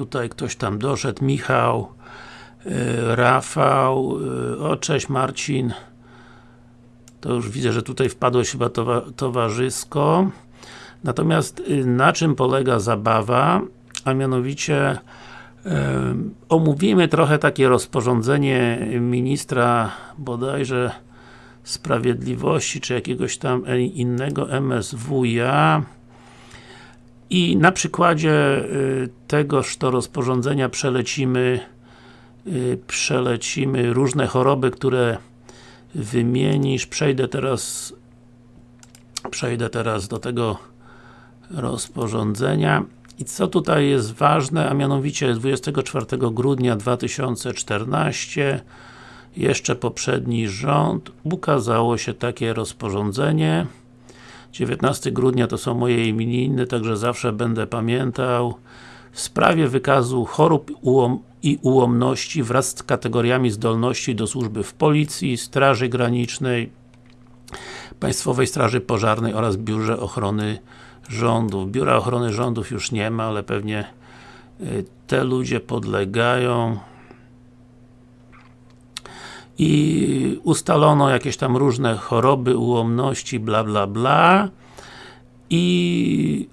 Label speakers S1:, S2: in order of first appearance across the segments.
S1: Tutaj ktoś tam doszedł, Michał, y, Rafał, y, o cześć Marcin. To już widzę, że tutaj wpadłeś chyba towa towarzysko. Natomiast y, na czym polega zabawa? A mianowicie omówimy trochę takie rozporządzenie ministra bodajże Sprawiedliwości, czy jakiegoś tam innego MSWiA i na przykładzie y, tegoż to rozporządzenia przelecimy y, przelecimy różne choroby, które wymienisz. Przejdę teraz przejdę teraz do tego rozporządzenia. I co tutaj jest ważne, a mianowicie 24 grudnia 2014 jeszcze poprzedni rząd ukazało się takie rozporządzenie 19 grudnia to są moje imieniny, także zawsze będę pamiętał w sprawie wykazu chorób i ułomności wraz z kategoriami zdolności do służby w Policji, Straży Granicznej, Państwowej Straży Pożarnej oraz Biurze Ochrony Rządów. Biura Ochrony Rządów już nie ma, ale pewnie y, te ludzie podlegają i ustalono jakieś tam różne choroby, ułomności, bla bla bla i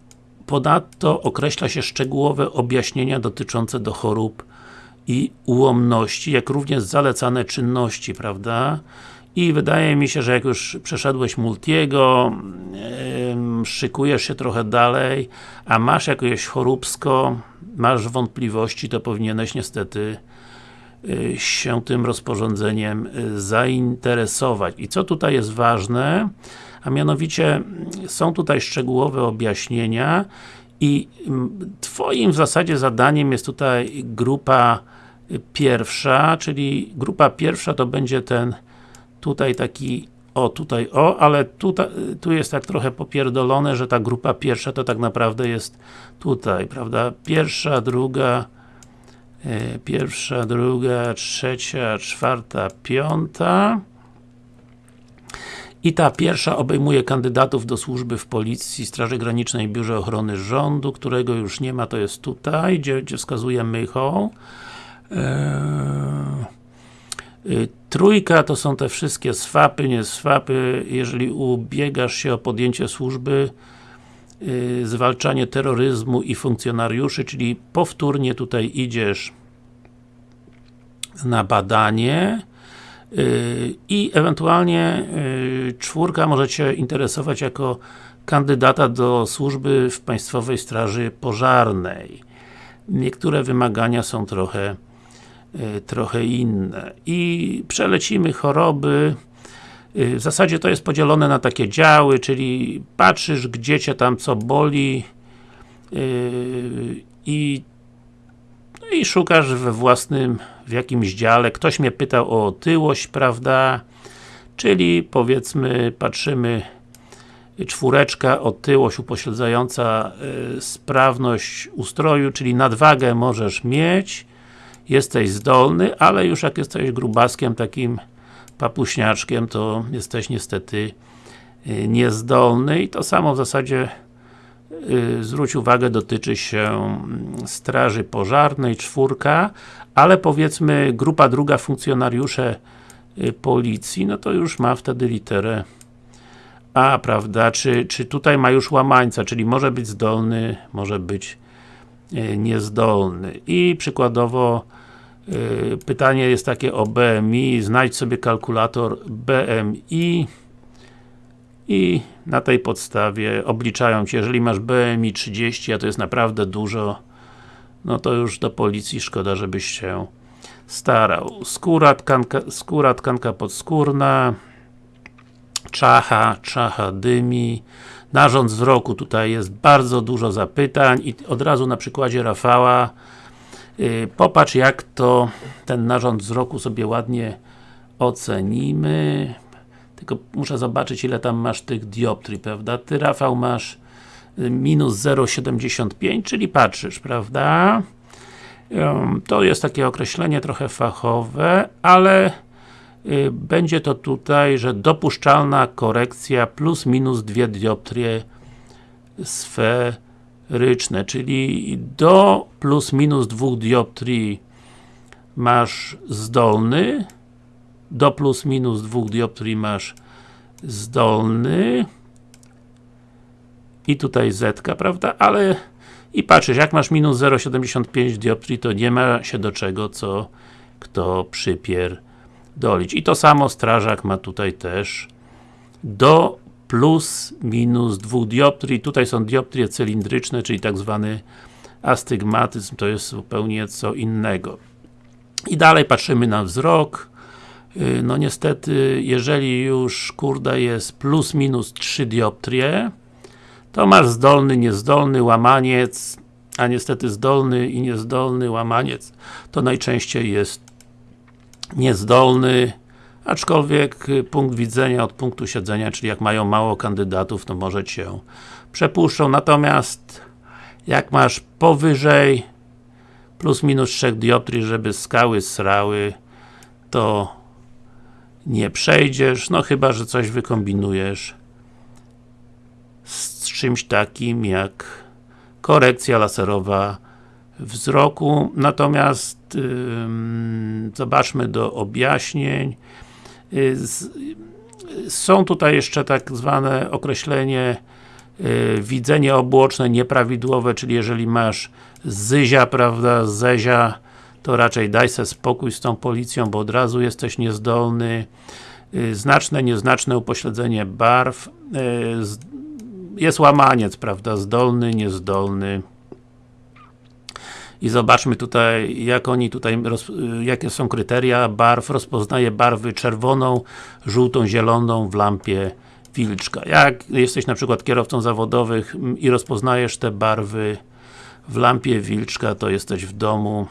S1: ponadto określa się szczegółowe objaśnienia dotyczące do chorób i ułomności, jak również zalecane czynności, prawda? I wydaje mi się, że jak już przeszedłeś Multiego, yy, szykujesz się trochę dalej, a masz jakieś choróbsko, masz wątpliwości, to powinieneś niestety się tym rozporządzeniem y, zainteresować. I co tutaj jest ważne, a mianowicie są tutaj szczegółowe objaśnienia i Twoim w zasadzie zadaniem jest tutaj grupa y, pierwsza, czyli grupa pierwsza to będzie ten tutaj taki o, tutaj o, ale tutaj, tu jest tak trochę popierdolone, że ta grupa pierwsza to tak naprawdę jest tutaj, prawda? Pierwsza, druga, pierwsza, druga, trzecia, czwarta, piąta. I ta pierwsza obejmuje kandydatów do służby w Policji, Straży Granicznej, Biurze Ochrony Rządu, którego już nie ma, to jest tutaj, gdzie, gdzie wskazuje Mychą. Eee, trójka to są te wszystkie swapy, nie swapy. Jeżeli ubiegasz się o podjęcie służby, zwalczanie terroryzmu i funkcjonariuszy, czyli powtórnie tutaj idziesz na badanie yy, i ewentualnie yy, czwórka może Cię interesować jako kandydata do służby w Państwowej Straży Pożarnej. Niektóre wymagania są trochę trochę inne. I przelecimy choroby. W zasadzie to jest podzielone na takie działy, czyli patrzysz, gdzie Cię tam co boli i no i szukasz we własnym, w jakimś dziale. Ktoś mnie pytał o otyłość, prawda? Czyli powiedzmy, patrzymy czwóreczka, otyłość upośledzająca y, sprawność ustroju, czyli nadwagę możesz mieć, jesteś zdolny, ale już jak jesteś grubaskiem, takim papuśniaczkiem, to jesteś niestety y, niezdolny i to samo w zasadzie Y, zwróć uwagę, dotyczy się mm, straży pożarnej, czwórka, ale powiedzmy grupa druga funkcjonariusze y, policji, no to już ma wtedy literę A, prawda? Czy, czy tutaj ma już łamańca, czyli może być zdolny, może być niezdolny. I przykładowo pytanie jest takie o BMI, znajdź sobie kalkulator BMI i. Na tej podstawie obliczają Cię, jeżeli masz BMI 30, a to jest naprawdę dużo, no to już do policji szkoda, żebyś się starał. Skóra, tkanka, skóra, tkanka podskórna, czacha, czacha dymi, narząd wzroku, tutaj jest bardzo dużo zapytań i od razu na przykładzie Rafała popatrz jak to ten narząd wzroku sobie ładnie ocenimy tylko muszę zobaczyć ile tam masz tych dioptrii, prawda? Ty Rafał masz y, minus 0,75, czyli patrzysz, prawda? To jest takie określenie trochę fachowe, ale y, będzie to tutaj, że dopuszczalna korekcja plus minus dwie dioptrie ryczne, czyli do plus minus 2 dioptrii masz zdolny, do plus minus 2 dioptrii masz zdolny i tutaj Z, prawda, ale i patrzysz, jak masz minus 0,75 dioptrii, to nie ma się do czego, co kto przypierdolić. I to samo strażak ma tutaj też do plus minus 2 dioptrii. Tutaj są dioptrie cylindryczne, czyli tak zwany astygmatyzm, to jest zupełnie co innego. I dalej patrzymy na wzrok. Y, no niestety, jeżeli już kurda jest plus minus 3 dioptrie, to masz zdolny, niezdolny, łamaniec, a niestety zdolny i niezdolny łamaniec to najczęściej jest niezdolny, aczkolwiek y, punkt widzenia od punktu siedzenia, czyli jak mają mało kandydatów, to może Cię przepuszczą, natomiast jak masz powyżej plus minus 3 dioptrii, żeby skały srały, to nie przejdziesz, no chyba, że coś wykombinujesz z czymś takim jak korekcja laserowa wzroku, natomiast yy, zobaczmy do objaśnień. Yy, z, są tutaj jeszcze tak zwane określenie yy, widzenie obłoczne nieprawidłowe, czyli jeżeli masz zyzia, prawda, zezia, to raczej daj sobie spokój z tą policją, bo od razu jesteś niezdolny. Yy, znaczne, nieznaczne upośledzenie barw. Yy, jest łamaniec, prawda, zdolny, niezdolny. I zobaczmy tutaj, jak oni tutaj, jakie są kryteria barw. Rozpoznaje barwy czerwoną, żółtą, zieloną w lampie wilczka. Jak jesteś na przykład kierowcą zawodowych i rozpoznajesz te barwy w lampie wilczka, to jesteś w domu.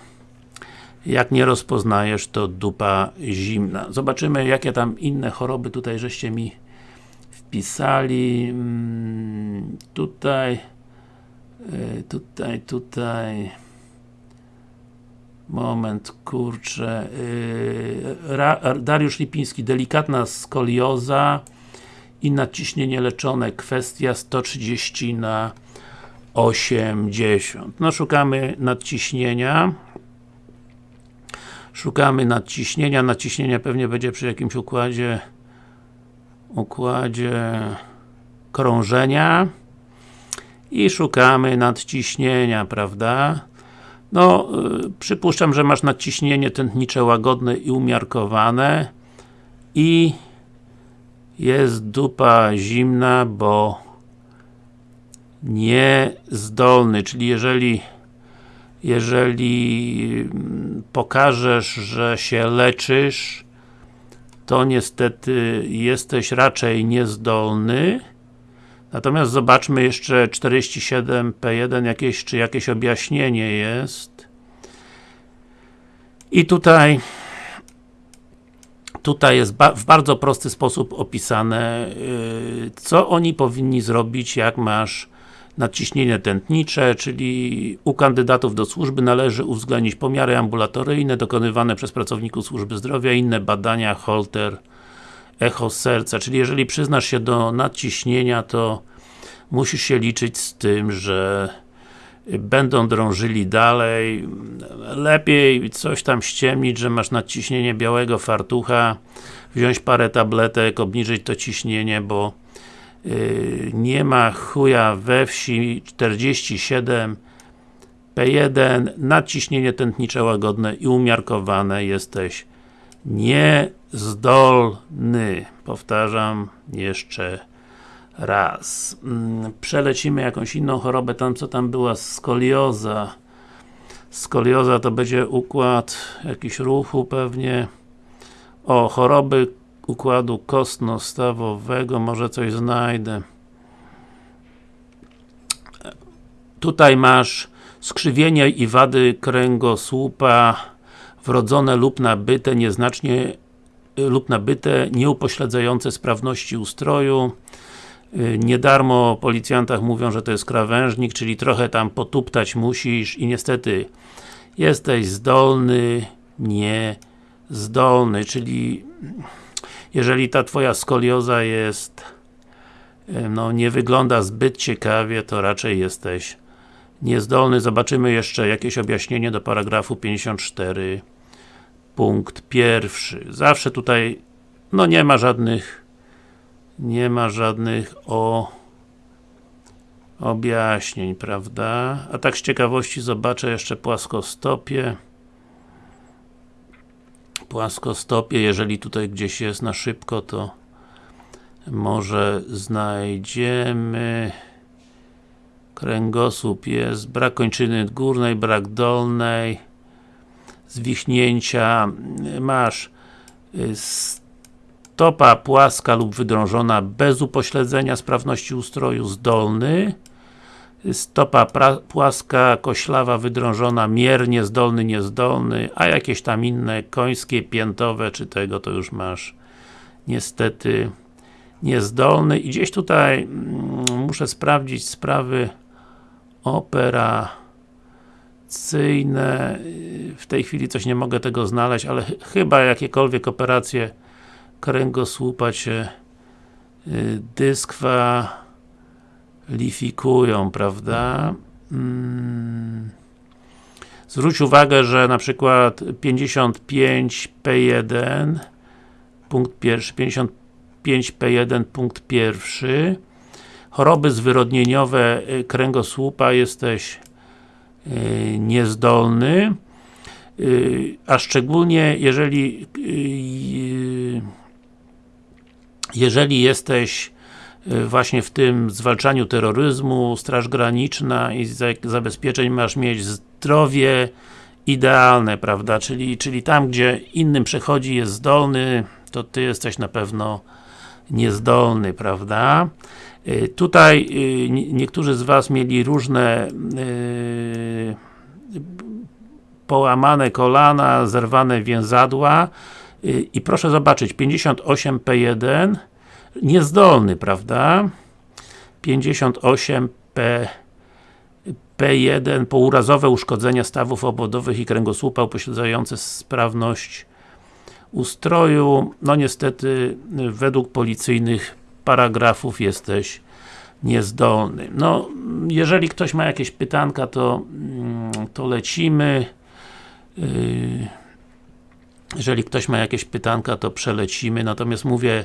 S1: Jak nie rozpoznajesz, to dupa zimna. Zobaczymy, jakie tam inne choroby tutaj żeście mi wpisali mm, tutaj tutaj, tutaj moment, kurczę e, Dariusz Lipiński, delikatna skolioza i nadciśnienie leczone, kwestia 130 na 80 no szukamy nadciśnienia. Szukamy nadciśnienia, nadciśnienia pewnie będzie przy jakimś układzie układzie krążenia. I szukamy nadciśnienia, prawda? No, y, przypuszczam, że masz nadciśnienie tętnicze łagodne i umiarkowane i jest dupa zimna, bo niezdolny, czyli jeżeli jeżeli mm, pokażesz, że się leczysz to niestety jesteś raczej niezdolny. Natomiast zobaczmy jeszcze 47P1 jakieś, czy jakieś objaśnienie jest. I tutaj tutaj jest ba w bardzo prosty sposób opisane, yy, co oni powinni zrobić, jak masz nadciśnienie tętnicze, czyli u kandydatów do służby należy uwzględnić pomiary ambulatoryjne dokonywane przez pracowników służby zdrowia, inne badania, holter, echo serca, czyli jeżeli przyznasz się do nadciśnienia, to musisz się liczyć z tym, że będą drążyli dalej, lepiej coś tam ściemnić, że masz nadciśnienie białego fartucha, wziąć parę tabletek, obniżyć to ciśnienie, bo Y, nie ma chuja we wsi. 47 P1 nadciśnienie tętnicze łagodne i umiarkowane jesteś niezdolny. Powtarzam jeszcze raz. Mm, przelecimy jakąś inną chorobę, tam co tam była? Skolioza. Skolioza to będzie układ jakiś ruchu pewnie. O, choroby układu kostno-stawowego, może coś znajdę. Tutaj masz skrzywienie i wady kręgosłupa wrodzone lub nabyte, nieznacznie lub nabyte, nieupośledzające sprawności ustroju. Nie darmo policjantach mówią, że to jest krawężnik, czyli trochę tam potuptać musisz i niestety jesteś zdolny, nie zdolny, czyli jeżeli ta Twoja skolioza jest no nie wygląda zbyt ciekawie, to raczej jesteś niezdolny. Zobaczymy jeszcze jakieś objaśnienie do paragrafu 54 punkt pierwszy. Zawsze tutaj no nie ma żadnych nie ma żadnych o objaśnień, prawda? A tak z ciekawości zobaczę jeszcze płaskostopie płaskostopie, jeżeli tutaj gdzieś jest na szybko, to może znajdziemy kręgosłup jest, brak kończyny górnej, brak dolnej zwichnięcia masz y, stopa płaska lub wydrążona bez upośledzenia sprawności ustroju zdolny stopa płaska, koślawa, wydrążona, miernie, zdolny, niezdolny, a jakieś tam inne, końskie, piętowe, czy tego, to już masz niestety niezdolny. I gdzieś tutaj mm, muszę sprawdzić sprawy operacyjne w tej chwili coś nie mogę tego znaleźć, ale ch chyba jakiekolwiek operacje kręgosłupa cię y, dyskwa lifikują, prawda? Hmm. Zwróć uwagę, że na przykład 55P1 punkt pierwszy, 55P1 punkt pierwszy choroby zwyrodnieniowe y, kręgosłupa jesteś niezdolny yy, a szczególnie jeżeli yy, jeżeli jesteś Y, właśnie w tym zwalczaniu terroryzmu, Straż Graniczna i zabezpieczeń masz mieć zdrowie idealne, prawda? Czyli, czyli tam, gdzie innym przechodzi jest zdolny, to Ty jesteś na pewno niezdolny, prawda? Y, tutaj y, niektórzy z Was mieli różne połamane kolana, zerwane więzadła i proszę zobaczyć, 58P1 niezdolny, prawda? 58 P P1 pourazowe uszkodzenia stawów obwodowych i kręgosłupa upośledzające sprawność ustroju. No niestety, według policyjnych paragrafów jesteś niezdolny. No, jeżeli ktoś ma jakieś pytanka, to, mm, to lecimy. Yy, jeżeli ktoś ma jakieś pytanka, to przelecimy, natomiast mówię,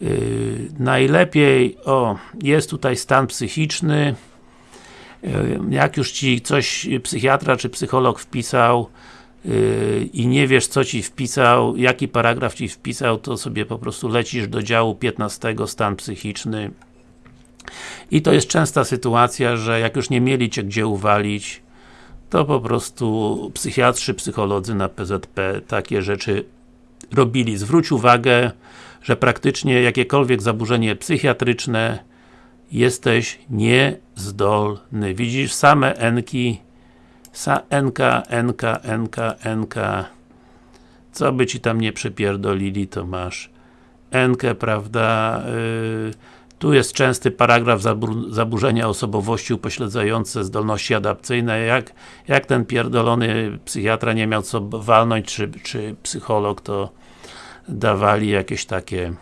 S1: Yy, najlepiej, o, jest tutaj stan psychiczny yy, jak już Ci coś psychiatra czy psycholog wpisał i nie wiesz co Ci wpisał, jaki paragraf Ci wpisał, to sobie po prostu lecisz do działu 15 stan psychiczny i to jest częsta sytuacja, że jak już nie mieli Cię gdzie uwalić to po prostu psychiatrzy, psycholodzy na PZP takie rzeczy robili. Zwróć uwagę, że praktycznie jakiekolwiek zaburzenie psychiatryczne jesteś niezdolny. Widzisz same enki, sa enka, enka, enka, enka. Co by ci tam nie przypierdolili, to masz enkę, prawda? Yy, tu jest częsty paragraf zaburzenia osobowości upośledzające zdolności adapcyjne. Jak, jak ten pierdolony psychiatra nie miał co walnąć, czy, czy psycholog, to dawali jakieś takie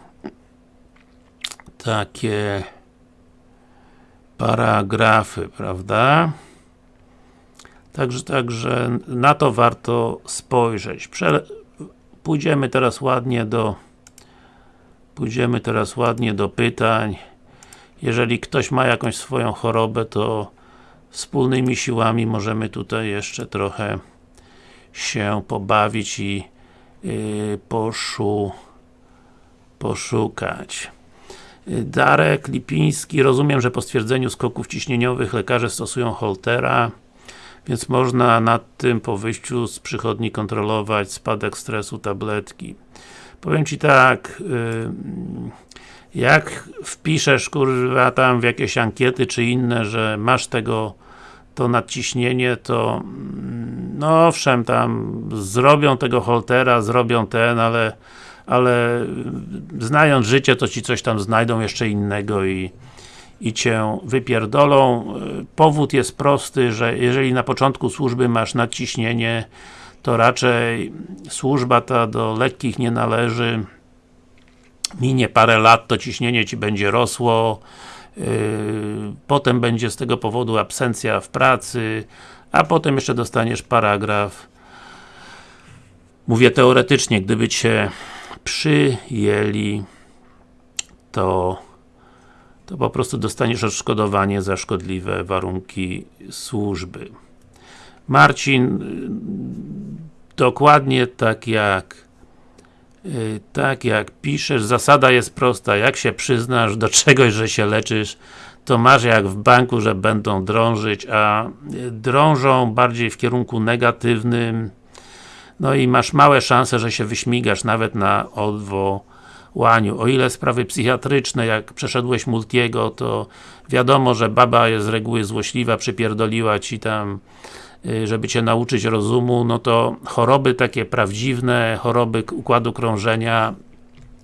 S1: takie paragrafy, prawda? Także, także na to warto spojrzeć. Prze pójdziemy teraz ładnie do pójdziemy teraz ładnie do pytań. Jeżeli ktoś ma jakąś swoją chorobę, to wspólnymi siłami możemy tutaj jeszcze trochę się pobawić i yy, poszu, poszukać. Darek Lipiński, rozumiem, że po stwierdzeniu skoków ciśnieniowych lekarze stosują Holtera, więc można nad tym po wyjściu z przychodni kontrolować spadek stresu tabletki. Powiem Ci tak, yy, jak wpiszesz kurwa tam w jakieś ankiety czy inne, że masz tego to nadciśnienie, to mm, no owszem, tam zrobią tego holtera, zrobią ten, ale ale znając życie, to ci coś tam znajdą jeszcze innego i i Cię wypierdolą. Powód jest prosty, że jeżeli na początku służby masz nadciśnienie, to raczej służba ta do lekkich nie należy. Minie parę lat, to ciśnienie Ci będzie rosło, potem będzie z tego powodu absencja w pracy, a potem jeszcze dostaniesz paragraf mówię teoretycznie, gdyby Cię przyjęli to to po prostu dostaniesz odszkodowanie za szkodliwe warunki służby. Marcin, dokładnie tak jak y, tak jak piszesz, zasada jest prosta, jak się przyznasz do czegoś, że się leczysz, to masz jak w banku, że będą drążyć, a drążą bardziej w kierunku negatywnym, no i masz małe szanse, że się wyśmigasz nawet na odwołaniu. O ile sprawy psychiatryczne, jak przeszedłeś Multiego, to wiadomo, że baba jest z reguły złośliwa, przypierdoliła ci tam y, żeby Cię nauczyć rozumu, no to choroby takie prawdziwne, choroby układu krążenia,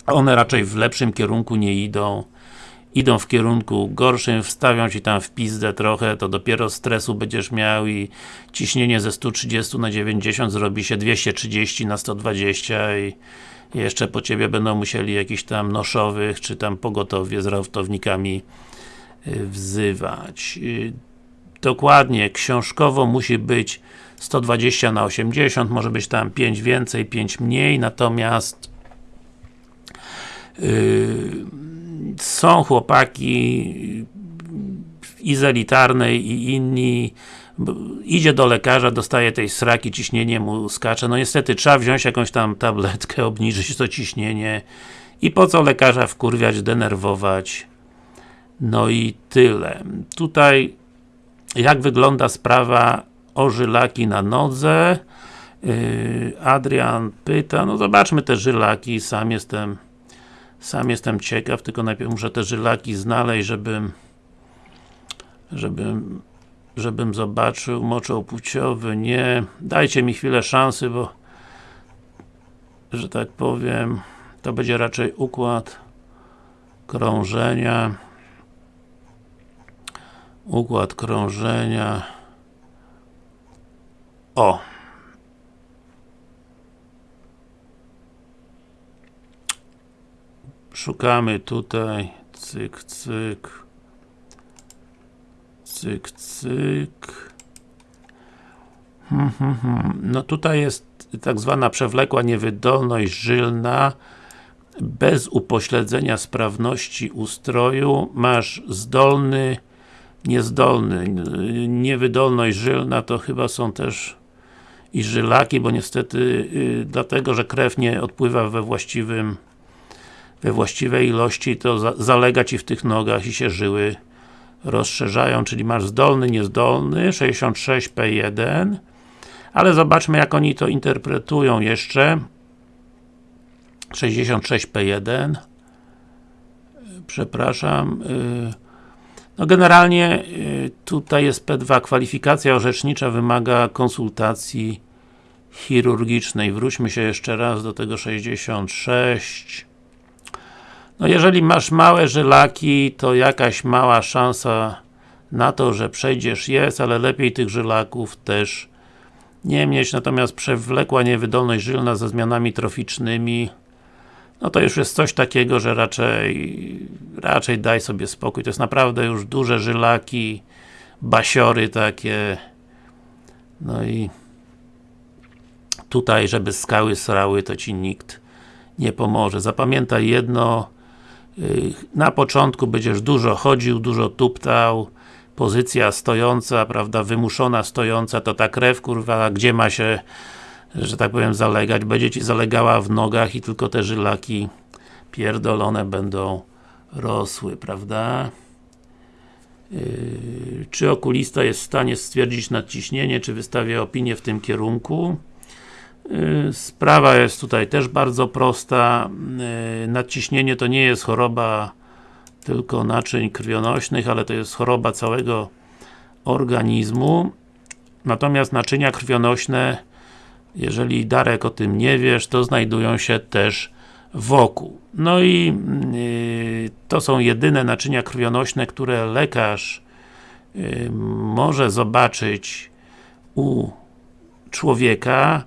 S1: one raczej w lepszym kierunku nie idą idą w kierunku gorszym, wstawią Ci tam w pizdę trochę, to dopiero stresu będziesz miał i ciśnienie ze 130 na 90 zrobi się 230 na 120 i jeszcze po Ciebie będą musieli jakichś tam noszowych, czy tam pogotowie z raftownikami y, wzywać. Y, dokładnie, książkowo musi być 120 na 80, może być tam 5 więcej, 5 mniej, natomiast yy, są chłopaki i z i inni. Idzie do lekarza, dostaje tej sraki, ciśnienie mu skacze, no niestety trzeba wziąć jakąś tam tabletkę, obniżyć to ciśnienie. I po co lekarza wkurwiać, denerwować? No i tyle. Tutaj jak wygląda sprawa o żylaki na nodze? Yy, Adrian pyta, no zobaczmy te żylaki, sam jestem sam jestem ciekaw, tylko najpierw muszę te żylaki znaleźć, żebym żebym żebym zobaczył, moczą płciowy, nie. Dajcie mi chwilę szansy, bo że tak powiem, to będzie raczej układ krążenia. Układ krążenia. O szukamy tutaj, cyk, cyk, cyk, cyk. Hmm, hmm, hmm. No tutaj jest tak zwana przewlekła niewydolność żylna bez upośledzenia sprawności ustroju masz zdolny niezdolny, niewydolność żylna to chyba są też i żylaki, bo niestety yy, dlatego, że krew nie odpływa we właściwym we właściwej ilości, to za, zalega Ci w tych nogach i się żyły rozszerzają, czyli masz zdolny, niezdolny, 66P1 ale zobaczmy jak oni to interpretują jeszcze. 66P1 przepraszam y, no generalnie y, tutaj jest P2 kwalifikacja orzecznicza wymaga konsultacji chirurgicznej. Wróćmy się jeszcze raz do tego 66 no jeżeli masz małe żylaki, to jakaś mała szansa na to, że przejdziesz. Jest, ale lepiej tych żylaków też nie mieć, natomiast przewlekła niewydolność żylna ze zmianami troficznymi no to już jest coś takiego, że raczej raczej daj sobie spokój, to jest naprawdę już duże żylaki basiory takie. No i tutaj, żeby skały srały, to Ci nikt nie pomoże. Zapamiętaj jedno, na początku będziesz dużo chodził, dużo tuptał, pozycja stojąca, prawda, wymuszona stojąca, to ta krew, kurwa, gdzie ma się, że tak powiem, zalegać, będzie Ci zalegała w nogach i tylko te żylaki pierdolone będą rosły, prawda? Yy, czy okulista jest w stanie stwierdzić nadciśnienie, czy wystawia opinię w tym kierunku? Y, sprawa jest tutaj też bardzo prosta. Y, nadciśnienie to nie jest choroba tylko naczyń krwionośnych, ale to jest choroba całego organizmu. Natomiast naczynia krwionośne, jeżeli Darek o tym nie wiesz, to znajdują się też wokół. No i yy, to są jedyne naczynia krwionośne, które lekarz może zobaczyć u człowieka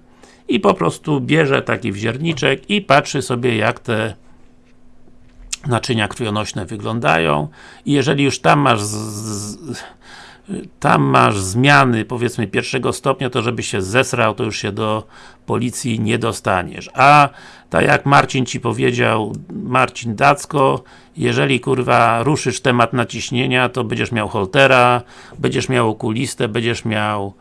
S1: i po prostu bierze taki wzierniczek i patrzy sobie jak te naczynia krwionośne wyglądają i jeżeli już tam masz z, z, tam masz zmiany, powiedzmy pierwszego stopnia, to żeby się zesrał, to już się do policji nie dostaniesz. A tak jak Marcin Ci powiedział, Marcin Dacko, jeżeli kurwa ruszysz temat naciśnienia, to będziesz miał holtera, będziesz miał okulistę, będziesz miał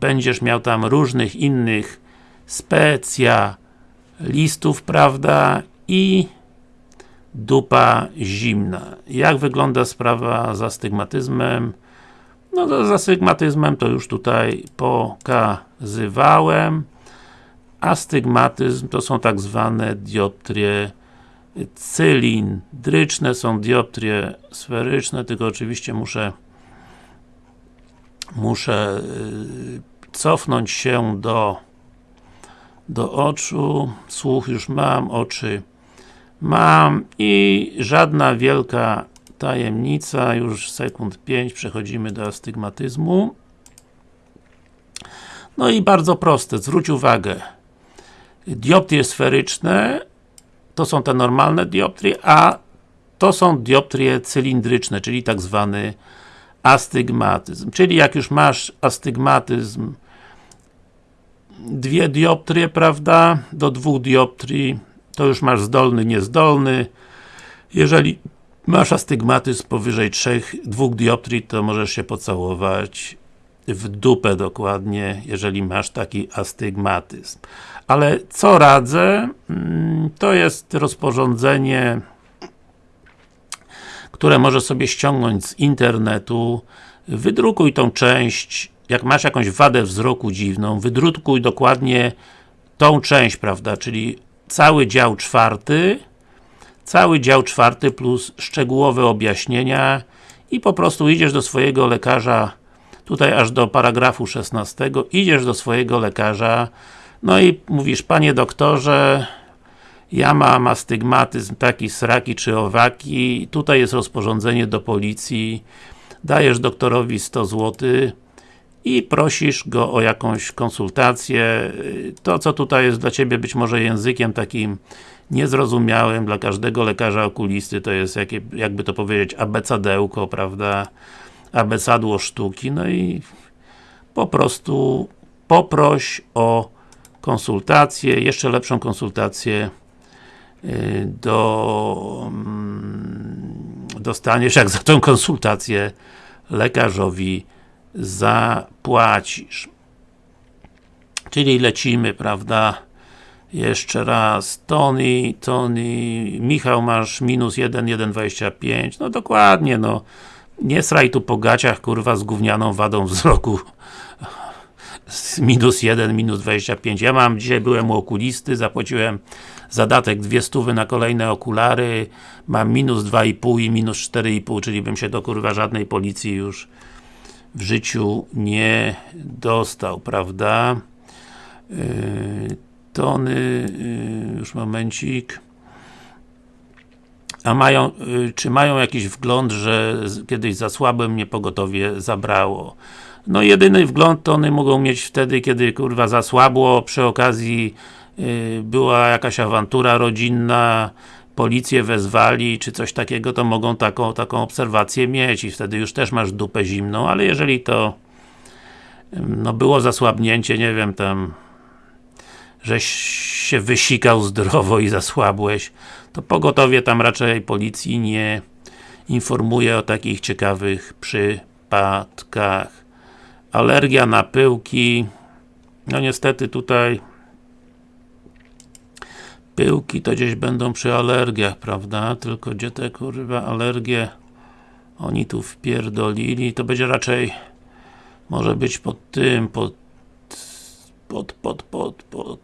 S1: będziesz miał tam różnych innych specjalistów, prawda, i dupa zimna. Jak wygląda sprawa z astygmatyzmem? No z astygmatyzmem to już tutaj pokazywałem. Astygmatyzm to są tak zwane dioptrie cylindryczne, są dioptrie sferyczne, tylko oczywiście muszę muszę y, cofnąć się do do oczu, słuch już mam, oczy mam i żadna wielka tajemnica, już sekund 5 przechodzimy do astygmatyzmu. No i bardzo proste, zwróć uwagę, dioptrie sferyczne to są te normalne dioptrie, a to są dioptrie cylindryczne, czyli tak zwany astygmatyzm. Czyli jak już masz astygmatyzm dwie dioptrie, prawda, do dwóch dioptrii to już masz zdolny, niezdolny. Jeżeli masz astygmatyzm powyżej 3, 2 dioptrii, to możesz się pocałować w dupę dokładnie, jeżeli masz taki astygmatyzm. Ale co radzę? Mm, to jest rozporządzenie które możesz sobie ściągnąć z internetu. Wydrukuj tą część, jak masz jakąś wadę wzroku dziwną, wydrukuj dokładnie tą część, prawda, czyli cały dział czwarty, cały dział czwarty plus szczegółowe objaśnienia. I po prostu idziesz do swojego lekarza, tutaj aż do paragrafu 16, idziesz do swojego lekarza, no i mówisz, panie doktorze, ja mam astygmatyzm taki sraki czy owaki, tutaj jest rozporządzenie do policji, dajesz doktorowi 100 zł i prosisz go o jakąś konsultację. To, co tutaj jest dla Ciebie być może językiem takim niezrozumiałym dla każdego lekarza okulisty, to jest jakie, jakby to powiedzieć, abecedełko, prawda? Abecadło sztuki, no i po prostu poproś o konsultację, jeszcze lepszą konsultację do mm, dostaniesz, jak za tą konsultację lekarzowi zapłacisz. Czyli lecimy, prawda? Jeszcze raz, Tony, Tony, Michał masz minus 1, 1,25, no dokładnie, no. Nie sraj tu po gaciach, kurwa, z gównianą wadą wzroku. minus 1, minus 25. Ja mam, dzisiaj byłem u okulisty, zapłaciłem zadatek dwie stówy na kolejne okulary, mam minus 2,5 i minus 4,5, czyli bym się do kurwa żadnej policji już w życiu nie dostał, prawda? Yy, tony, yy, już momencik. A mają, yy, czy mają jakiś wgląd, że kiedyś za słabym mnie pogotowie zabrało? No jedyny wgląd to one mogą mieć wtedy, kiedy kurwa zasłabło, przy okazji była jakaś awantura rodzinna, policję wezwali, czy coś takiego, to mogą taką, taką obserwację mieć i wtedy już też masz dupę zimną, ale jeżeli to no było zasłabnięcie, nie wiem, tam żeś się wysikał zdrowo i zasłabłeś, to pogotowie tam raczej policji nie informuje o takich ciekawych przypadkach. Alergia na pyłki, no niestety tutaj pyłki to gdzieś będą przy alergiach, prawda? Tylko gdzie te kurwa alergie oni tu wpierdolili, to będzie raczej może być pod tym, pod pod, pod, pod, pod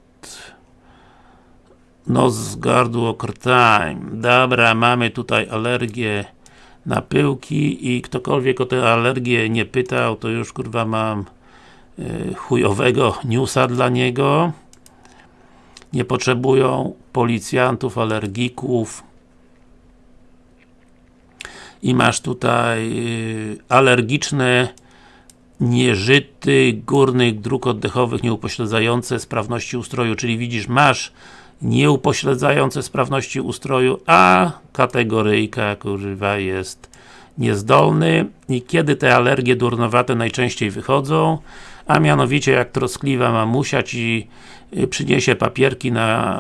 S1: nos, gardło, krtań. Dobra, mamy tutaj alergię na pyłki i ktokolwiek o tę alergię nie pytał, to już kurwa mam y, chujowego newsa dla niego nie potrzebują policjantów, alergików. I masz tutaj y, alergiczne nieżyty górnych dróg oddechowych nieupośledzające sprawności ustroju, czyli widzisz, masz nieupośledzające sprawności ustroju, a kategoryjka kurwa jest niezdolny. I kiedy te alergie durnowate najczęściej wychodzą, a mianowicie jak troskliwa mamusia ci y, przyniesie papierki na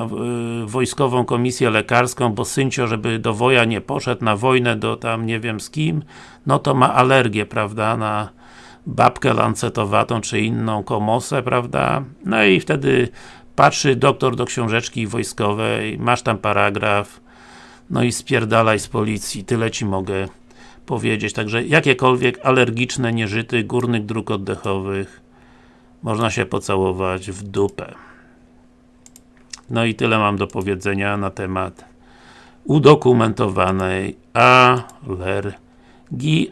S1: y, wojskową komisję lekarską, bo syncio, żeby do woja nie poszedł, na wojnę do tam nie wiem z kim, no to ma alergię, prawda, na babkę lancetowatą, czy inną komosę, prawda, no i wtedy patrzy doktor do książeczki wojskowej, masz tam paragraf, no i spierdalaj z policji, tyle ci mogę powiedzieć, także jakiekolwiek alergiczne nieżyty górnych dróg oddechowych można się pocałować w dupę. No i tyle mam do powiedzenia na temat udokumentowanej alergii,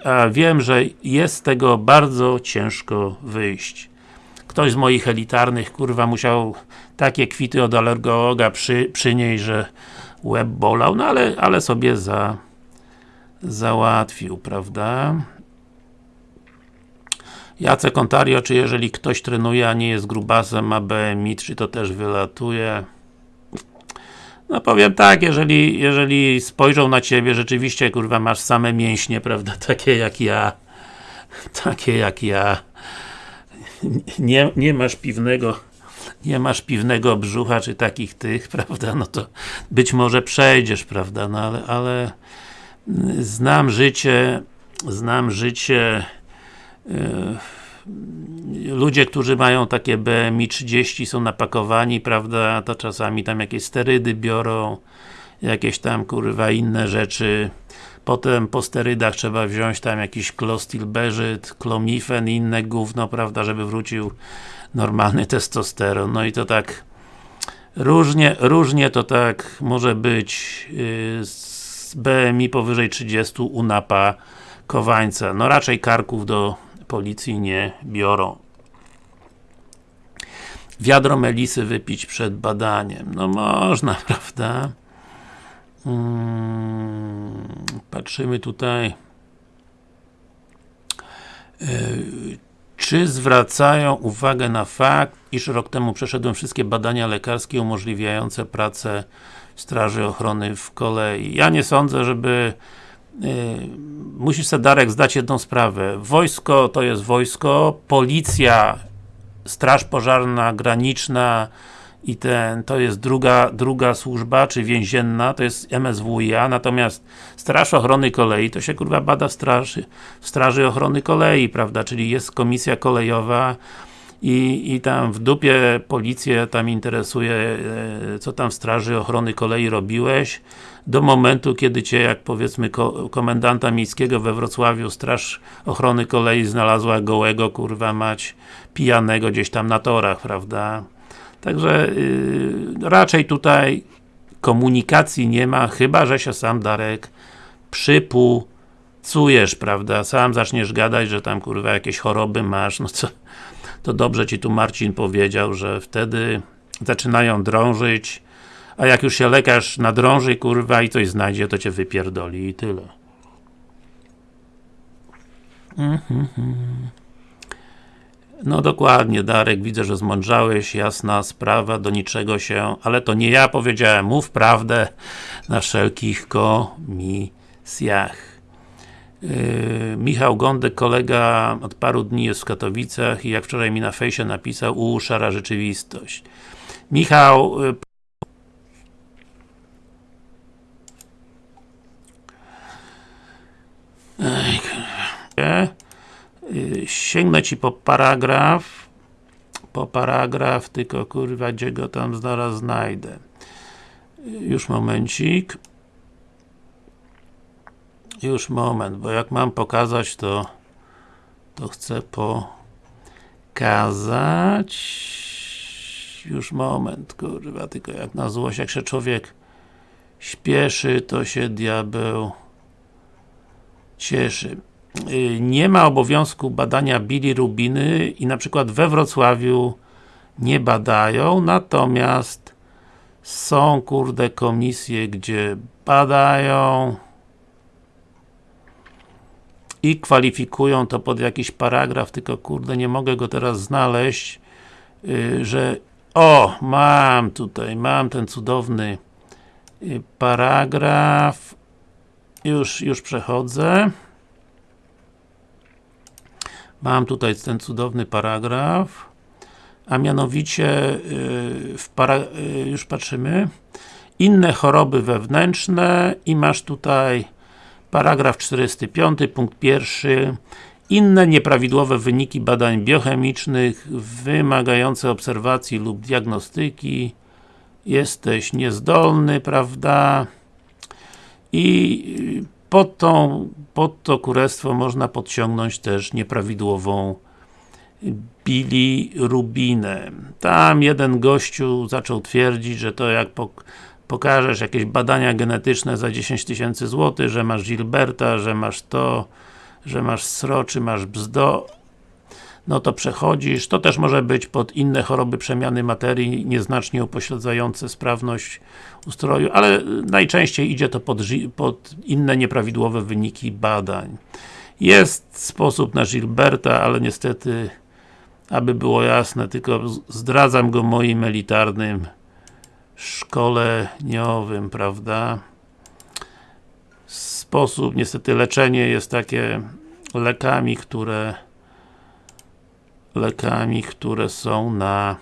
S1: a wiem, że jest z tego bardzo ciężko wyjść. Ktoś z moich elitarnych, kurwa, musiał takie kwity od alergologa przy, przynieść, że łeb bolał, no ale, ale sobie za załatwił, prawda? Jacek Ontario, czy jeżeli ktoś trenuje, a nie jest grubasem, ma BMI, czy to też wylatuje? No powiem tak, jeżeli, jeżeli spojrzą na Ciebie, rzeczywiście, kurwa, masz same mięśnie, prawda, takie jak ja, takie jak ja, nie, nie masz piwnego, nie masz piwnego brzucha, czy takich tych, prawda, no to być może przejdziesz, prawda, no ale, ale znam życie, znam życie ludzie, którzy mają takie BMI 30 są napakowani, prawda, to czasami tam jakieś sterydy biorą, jakieś tam kurwa inne rzeczy. Potem po sterydach trzeba wziąć tam jakiś klostilbeżyt, klomifen i inne gówno, prawda, żeby wrócił normalny testosteron. No i to tak różnie, różnie to tak może być yy, z BMI powyżej 30 u napa kowańca. No raczej karków do policji nie biorą. Wiadro melisy wypić przed badaniem. No można, prawda? Hmm, patrzymy tutaj. Yy, czy zwracają uwagę na fakt, iż rok temu przeszedłem wszystkie badania lekarskie umożliwiające pracę Straży Ochrony w kolei? Ja nie sądzę, żeby musisz sobie Darek zdać jedną sprawę. Wojsko to jest wojsko, policja, straż pożarna, graniczna i ten, to jest druga, druga służba, czy więzienna, to jest MSWiA, natomiast Straż Ochrony Kolei, to się kurwa bada w straży, w straży Ochrony Kolei, prawda, czyli jest komisja kolejowa, i, i tam w dupie policję tam interesuje, e, co tam w Straży Ochrony Kolei robiłeś, do momentu, kiedy Cię, jak powiedzmy ko komendanta miejskiego we Wrocławiu Straż Ochrony Kolei znalazła gołego, kurwa mać, pijanego gdzieś tam na torach, prawda? Także yy, raczej tutaj komunikacji nie ma, chyba, że się sam Darek przypucujesz, prawda? Sam zaczniesz gadać, że tam kurwa jakieś choroby masz, no co to dobrze Ci tu Marcin powiedział, że wtedy zaczynają drążyć, a jak już się lekarz nadrąży, kurwa, i coś znajdzie, to Cię wypierdoli i tyle. No dokładnie, Darek, widzę, że zmądrzałeś, jasna sprawa, do niczego się, ale to nie ja powiedziałem, mów prawdę na wszelkich komisjach. Yy, Michał Gądek, kolega od paru dni jest w Katowicach i jak wczoraj mi na fejsie napisał, u, szara rzeczywistość. Michał, yy, yy, sięgnę Ci po paragraf po paragraf, tylko kurwa, gdzie go tam zaraz znajdę. Już momencik. Już moment, bo jak mam pokazać, to to chcę pokazać już moment, kurwa, tylko jak na złość, jak się człowiek śpieszy, to się diabeł cieszy. Y, nie ma obowiązku badania bilirubiny i na przykład we Wrocławiu nie badają, natomiast są, kurde, komisje, gdzie badają i kwalifikują to pod jakiś paragraf, tylko kurde nie mogę go teraz znaleźć, yy, że O, mam tutaj, mam ten cudowny y, paragraf. Już, już przechodzę. Mam tutaj ten cudowny paragraf. A mianowicie, y, para, y, już patrzymy, inne choroby wewnętrzne i masz tutaj paragraf 45, punkt pierwszy inne nieprawidłowe wyniki badań biochemicznych wymagające obserwacji lub diagnostyki jesteś niezdolny, prawda? I pod, tą, pod to kurestwo można podciągnąć też nieprawidłową bilirubinę. Tam jeden gościu zaczął twierdzić, że to jak pokażesz jakieś badania genetyczne za 10 tysięcy złotych, że masz Gilberta, że masz to, że masz sro, czy masz bzdo, no to przechodzisz. To też może być pod inne choroby przemiany materii, nieznacznie upośledzające sprawność ustroju, ale najczęściej idzie to pod, pod inne nieprawidłowe wyniki badań. Jest sposób na Gilberta, ale niestety, aby było jasne, tylko zdradzam go moim elitarnym szkoleniowym, prawda? Sposób, niestety leczenie jest takie lekami, które lekami, które są na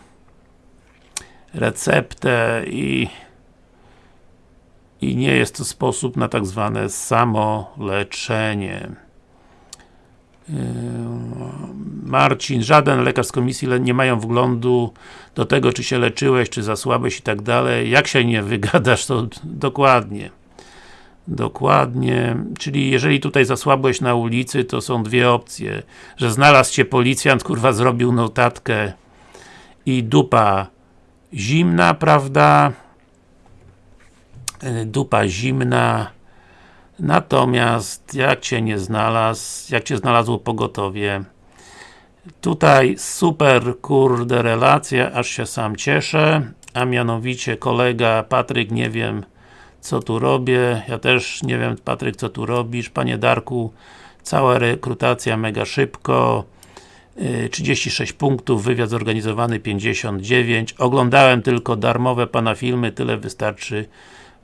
S1: receptę i i nie jest to sposób na tak zwane samoleczenie. Yy, Marcin, żaden lekarz z komisji nie mają wglądu do tego, czy się leczyłeś, czy zasłabłeś i tak dalej. Jak się nie wygadasz, to dokładnie. Dokładnie, czyli jeżeli tutaj zasłabłeś na ulicy, to są dwie opcje, że znalazł cię policjant, kurwa zrobił notatkę i dupa zimna, prawda? E, dupa zimna. Natomiast jak cię nie znalazł, jak cię znalazło pogotowie? Tutaj super kurde relacja, aż się sam cieszę. A mianowicie kolega Patryk, nie wiem co tu robię, ja też nie wiem Patryk co tu robisz, Panie Darku cała rekrutacja mega szybko. 36 y, punktów, wywiad zorganizowany 59 oglądałem tylko darmowe Pana filmy, tyle wystarczy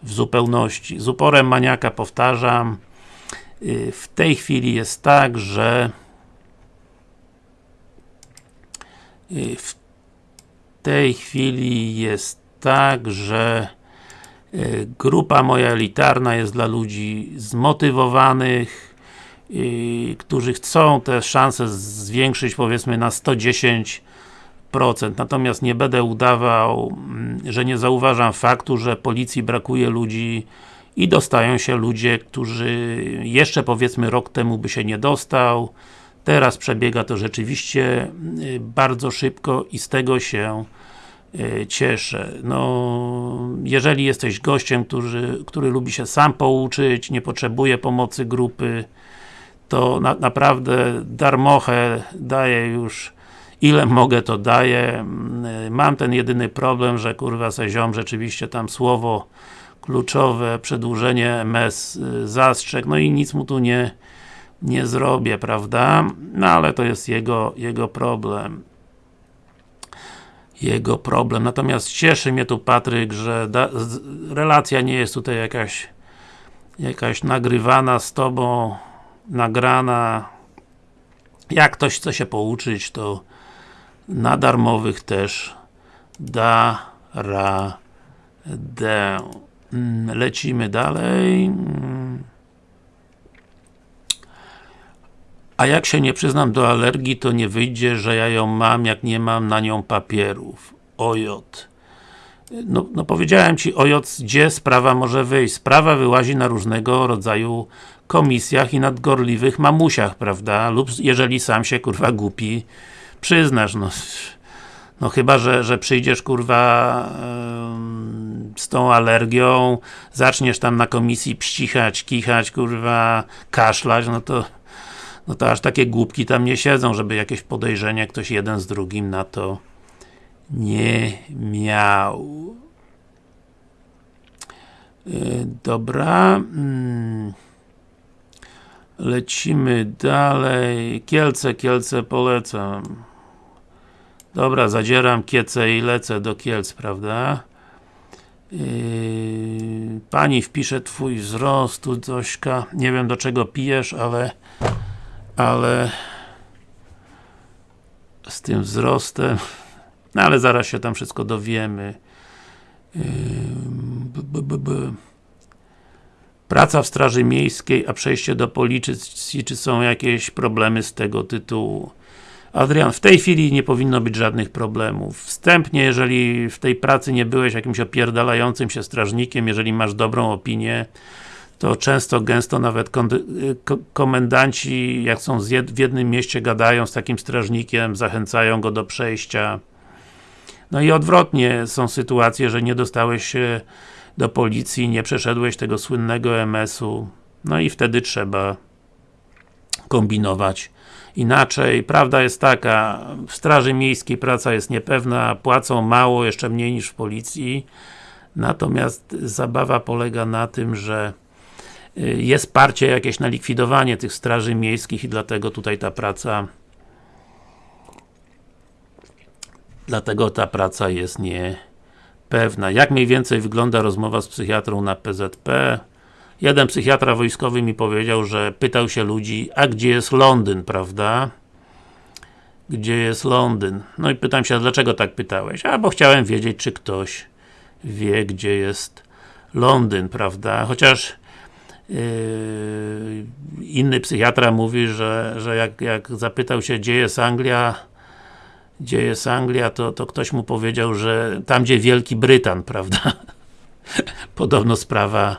S1: w zupełności. Z uporem maniaka powtarzam, y, w tej chwili jest tak, że y, w tej chwili jest tak, że grupa moja elitarna jest dla ludzi zmotywowanych, którzy chcą te szanse zwiększyć powiedzmy na 110 Natomiast nie będę udawał, że nie zauważam faktu, że policji brakuje ludzi i dostają się ludzie, którzy jeszcze powiedzmy rok temu by się nie dostał. Teraz przebiega to rzeczywiście bardzo szybko i z tego się cieszę. No, jeżeli jesteś gościem, który, który lubi się sam pouczyć, nie potrzebuje pomocy grupy, to na, naprawdę darmochę daje już ile mogę to daję. Mam ten jedyny problem, że kurwa se ziom rzeczywiście tam słowo kluczowe, przedłużenie MS y, zastrzeg, no i nic mu tu nie, nie zrobię, prawda? No ale to jest jego, jego problem. Jego problem. Natomiast cieszy mnie tu Patryk, że relacja nie jest tutaj jakaś jakaś nagrywana z Tobą, nagrana. Jak ktoś chce się pouczyć, to na darmowych też da radę. Mm, lecimy dalej. Mm. A jak się nie przyznam do alergii, to nie wyjdzie, że ja ją mam, jak nie mam na nią papierów. Ojot. No, no powiedziałem Ci, ojot, gdzie sprawa może wyjść. Sprawa wyłazi na różnego rodzaju komisjach i nadgorliwych mamusiach, prawda? Lub jeżeli sam się, kurwa, głupi przyznasz, no no chyba, że, że przyjdziesz kurwa z tą alergią, zaczniesz tam na komisji pścichać, kichać, kurwa, kaszlać, no to no to aż takie głupki tam nie siedzą, żeby jakieś podejrzenie ktoś jeden z drugim na to nie miał. Yy, dobra. Hmm. Lecimy dalej. Kielce, Kielce polecam. Dobra, zadzieram kiece i lecę do Kielc, prawda? Yy, pani wpisze twój wzrost, tu nie wiem do czego pijesz, ale ale z tym wzrostem no ale zaraz się tam wszystko dowiemy yy, b, b, b, Praca w Straży Miejskiej, a przejście do policji, czy są jakieś problemy z tego tytułu? Adrian, w tej chwili nie powinno być żadnych problemów. Wstępnie, jeżeli w tej pracy nie byłeś jakimś opierdalającym się strażnikiem, jeżeli masz dobrą opinię, to często, gęsto nawet komendanci, jak są w jednym mieście, gadają z takim strażnikiem, zachęcają go do przejścia. No i odwrotnie, są sytuacje, że nie dostałeś się do policji, nie przeszedłeś tego słynnego MS-u, no i wtedy trzeba kombinować inaczej. Prawda jest taka, w Straży Miejskiej praca jest niepewna, płacą mało, jeszcze mniej niż w policji, natomiast zabawa polega na tym, że y, jest parcie jakieś na likwidowanie tych straży miejskich i dlatego tutaj ta praca dlatego ta praca jest niepewna. Jak mniej więcej wygląda rozmowa z psychiatrą na PZP? Jeden psychiatra wojskowy mi powiedział, że pytał się ludzi, a gdzie jest Londyn, prawda? Gdzie jest Londyn? No i pytam się, dlaczego tak pytałeś? A, bo chciałem wiedzieć, czy ktoś wie, gdzie jest Londyn, prawda? Chociaż inny psychiatra mówi, że, że jak, jak zapytał się, gdzie jest Anglia, gdzie jest Anglia, to, to ktoś mu powiedział, że tam, gdzie Wielki Brytan, prawda? Podobno sprawa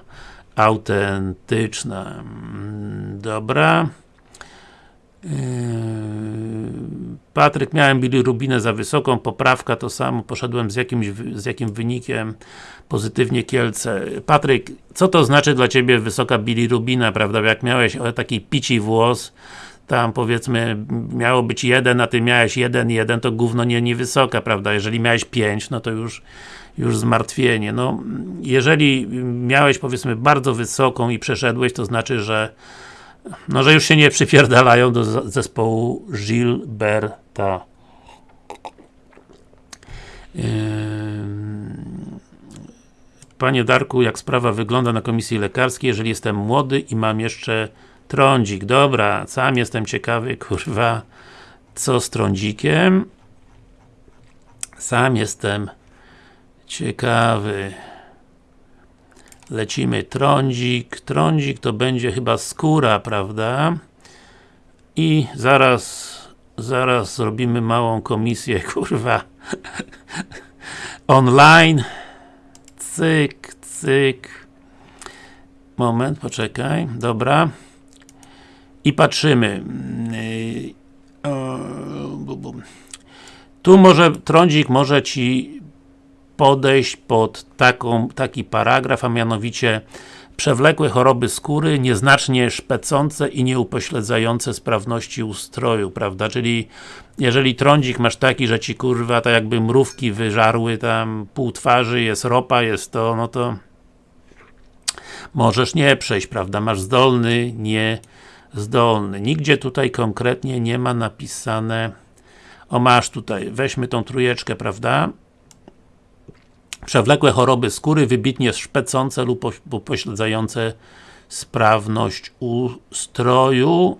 S1: autentyczna. Mm, dobra. Yy, Patryk, miałem bilirubinę za wysoką, poprawka to samo, poszedłem z, jakimś, z jakim wynikiem, pozytywnie Kielce. Patryk, co to znaczy dla Ciebie wysoka bilirubina, prawda? Jak miałeś taki pici włos, tam powiedzmy miało być jeden, a Ty miałeś jeden, jeden, to gówno nie, nie wysoka, prawda? Jeżeli miałeś pięć, no to już już zmartwienie. No, jeżeli miałeś powiedzmy bardzo wysoką i przeszedłeś, to znaczy, że no, że już się nie przypierdalają do zespołu Gilberta. Panie Darku, jak sprawa wygląda na komisji lekarskiej, jeżeli jestem młody i mam jeszcze trądzik. Dobra, sam jestem ciekawy, kurwa, co z trądzikiem. Sam jestem Ciekawy. Lecimy trądzik. Trądzik to będzie chyba skóra, prawda? I zaraz zaraz zrobimy małą komisję, kurwa. Online. Cyk, cyk. Moment, poczekaj. Dobra. I patrzymy. Tu może, trądzik może Ci podejść pod taką, taki paragraf, a mianowicie przewlekłe choroby skóry, nieznacznie szpecące i nieupośledzające sprawności ustroju, prawda? Czyli jeżeli trądzik masz taki, że ci kurwa tak jakby mrówki wyżarły tam pół twarzy, jest ropa, jest to, no to możesz nie przejść, prawda? Masz zdolny, nie zdolny. Nigdzie tutaj konkretnie nie ma napisane o masz tutaj, weźmy tą trójeczkę, prawda? Przewlekłe choroby skóry, wybitnie szpecące lub upośledzające sprawność ustroju.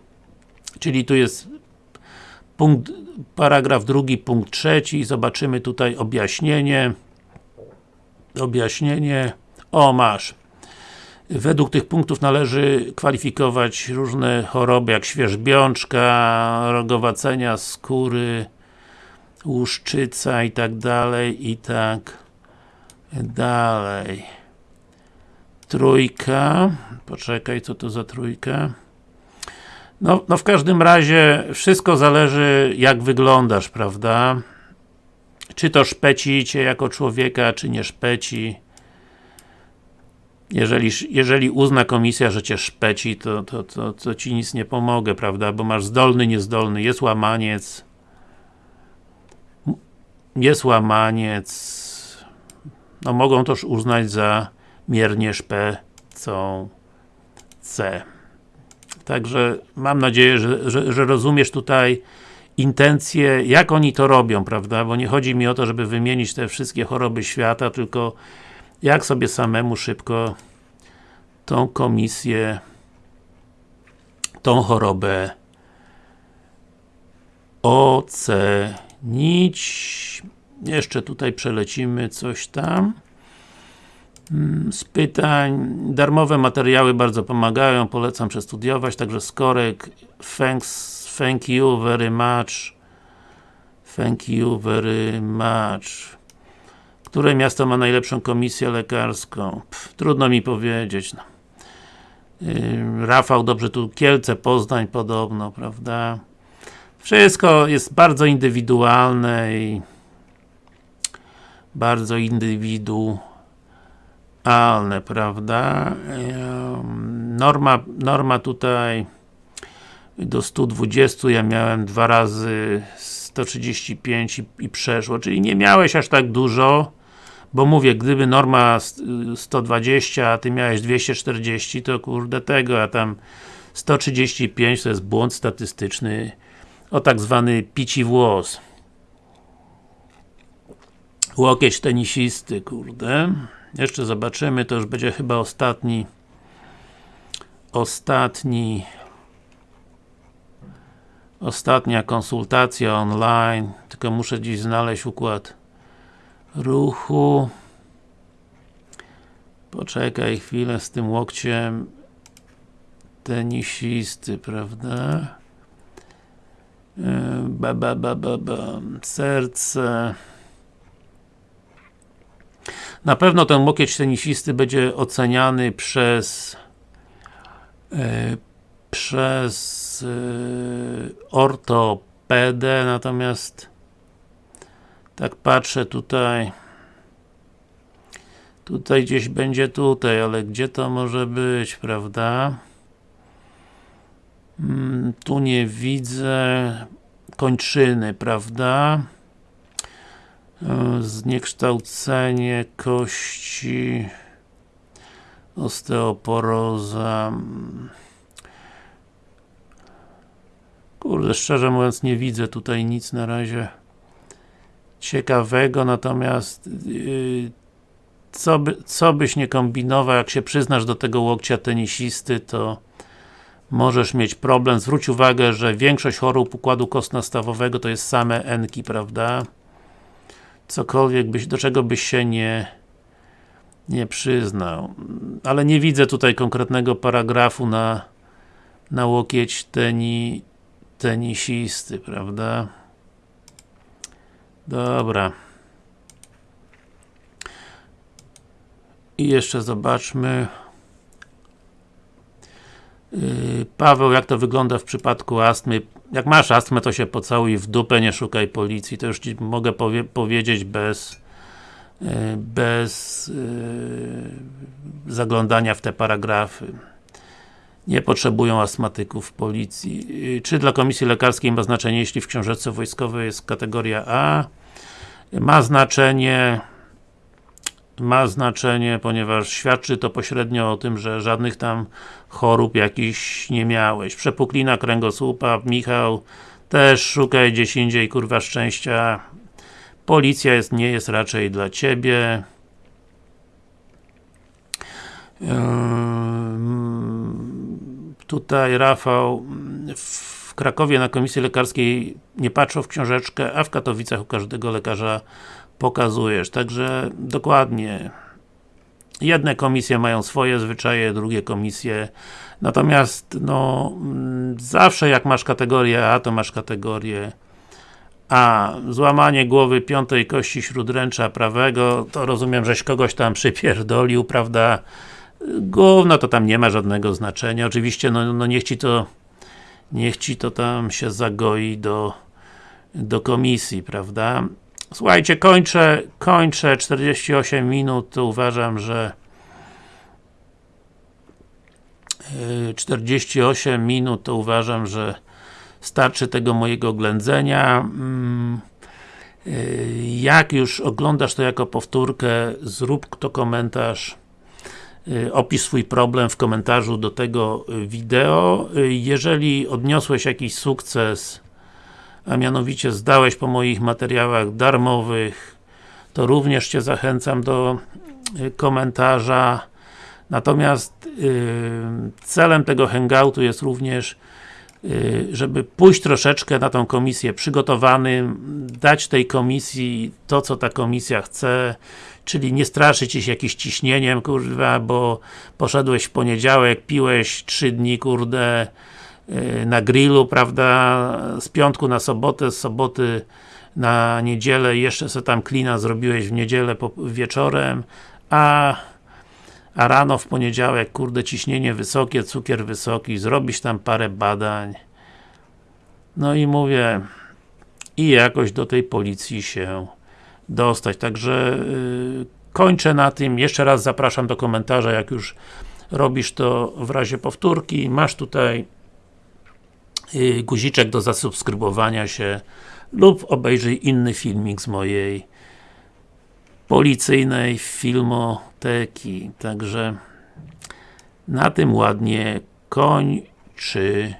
S1: Czyli tu jest punkt, paragraf drugi, punkt trzeci. Zobaczymy tutaj objaśnienie. Objaśnienie. O, masz. Według tych punktów należy kwalifikować różne choroby, jak świeżbiączka, rogowacenia skóry, łuszczyca i tak dalej, i tak Dalej. Trójka. Poczekaj, co to za trójka? No, no w każdym razie wszystko zależy jak wyglądasz, prawda? Czy to szpeci cię jako człowieka, czy nie szpeci. Jeżeli, jeżeli uzna komisja, że cię szpeci, to, to, to, to ci nic nie pomogę, prawda? Bo masz zdolny, niezdolny, jest łamaniec. Jest łamaniec no mogą też uznać za miernie szpecą C. Także mam nadzieję, że, że, że rozumiesz tutaj intencje, jak oni to robią, prawda? Bo nie chodzi mi o to, żeby wymienić te wszystkie choroby świata, tylko jak sobie samemu szybko tą komisję, tą chorobę ocenić. Jeszcze tutaj przelecimy coś tam mm, z pytań. Darmowe materiały bardzo pomagają, polecam przestudiować, także Skorek, thanks, thank you very much thank you very much które miasto ma najlepszą komisję lekarską? Pff, trudno mi powiedzieć. No. Yy, Rafał, dobrze, tu Kielce, Poznań podobno, prawda? Wszystko jest bardzo indywidualne i bardzo indywidualne, prawda? Norma, norma tutaj do 120 ja miałem dwa razy 135 i, i przeszło, czyli nie miałeś aż tak dużo, bo mówię, gdyby norma 120, a ty miałeś 240, to kurde tego, a tam 135 to jest błąd statystyczny o tak zwany pici włos. Łokieć tenisisty, kurde. Jeszcze zobaczymy, to już będzie chyba ostatni ostatni ostatnia konsultacja online, tylko muszę dziś znaleźć układ ruchu. Poczekaj chwilę z tym łokciem tenisisty, prawda? E, ba, ba, ba, ba, ba. Serce. Na pewno ten łokieć tenisisty będzie oceniany przez e, przez e, ortopedę, natomiast tak patrzę tutaj tutaj gdzieś będzie tutaj, ale gdzie to może być, prawda? Hmm, tu nie widzę kończyny, prawda? Zniekształcenie kości osteoporoza Kurde, szczerze mówiąc nie widzę tutaj nic na razie ciekawego, natomiast yy, co, by, co byś nie kombinował, jak się przyznasz do tego łokcia tenisisty, to możesz mieć problem. Zwróć uwagę, że większość chorób układu kostno-stawowego to jest same enki, prawda? Cokolwiek byś, do czego byś się nie nie przyznał. Ale nie widzę tutaj konkretnego paragrafu na na łokieć teni, tenisisty, prawda? Dobra. I jeszcze zobaczmy yy, Paweł, jak to wygląda w przypadku astmy? Jak masz astmę, to się pocałuj w dupę, nie szukaj policji. To już Ci mogę powie powiedzieć bez yy, bez yy, zaglądania w te paragrafy. Nie potrzebują astmatyków policji. Czy dla komisji lekarskiej ma znaczenie, jeśli w książeczce wojskowej jest kategoria A? Ma znaczenie ma znaczenie, ponieważ świadczy to pośrednio o tym, że żadnych tam chorób jakichś nie miałeś. Przepuklina kręgosłupa, Michał, też szukaj gdzieś indziej, kurwa szczęścia. Policja jest, nie jest raczej dla Ciebie. Tutaj Rafał w Krakowie na komisji lekarskiej nie patrzą w książeczkę, a w Katowicach u każdego lekarza pokazujesz. Także dokładnie jedne komisje mają swoje zwyczaje, drugie komisje natomiast no zawsze jak masz kategorię A, to masz kategorię A. Złamanie głowy piątej kości śródręcza prawego, to rozumiem, żeś kogoś tam przypierdolił, prawda? Gówno to tam nie ma żadnego znaczenia. Oczywiście, no, no niech ci to niech ci to tam się zagoi do do komisji, prawda? Słuchajcie, kończę, kończę 48 minut, to uważam, że 48 yy, minut to uważam, że starczy tego mojego ględzenia. Mm, yy, jak już oglądasz to jako powtórkę, zrób to komentarz Y, opisz swój problem w komentarzu do tego y, wideo. Y, jeżeli odniosłeś jakiś sukces a mianowicie zdałeś po moich materiałach darmowych, to również Cię zachęcam do y, komentarza. Natomiast yy, celem tego hangoutu jest również yy, żeby pójść troszeczkę na tą komisję przygotowanym, dać tej komisji to, co ta komisja chce, czyli nie straszyć się jakimś ciśnieniem, kurwa, bo poszedłeś w poniedziałek, piłeś trzy dni, kurde, na grillu, prawda, z piątku na sobotę, z soboty na niedzielę, jeszcze sobie tam klina zrobiłeś w niedzielę po, wieczorem, a a rano w poniedziałek, kurde, ciśnienie wysokie, cukier wysoki, zrobisz tam parę badań. No i mówię, i jakoś do tej policji się dostać. Także yy, kończę na tym. Jeszcze raz zapraszam do komentarza, jak już robisz to w razie powtórki. Masz tutaj guziczek do zasubskrybowania się lub obejrzyj inny filmik z mojej policyjnej filmoteki. Także na tym ładnie kończymy.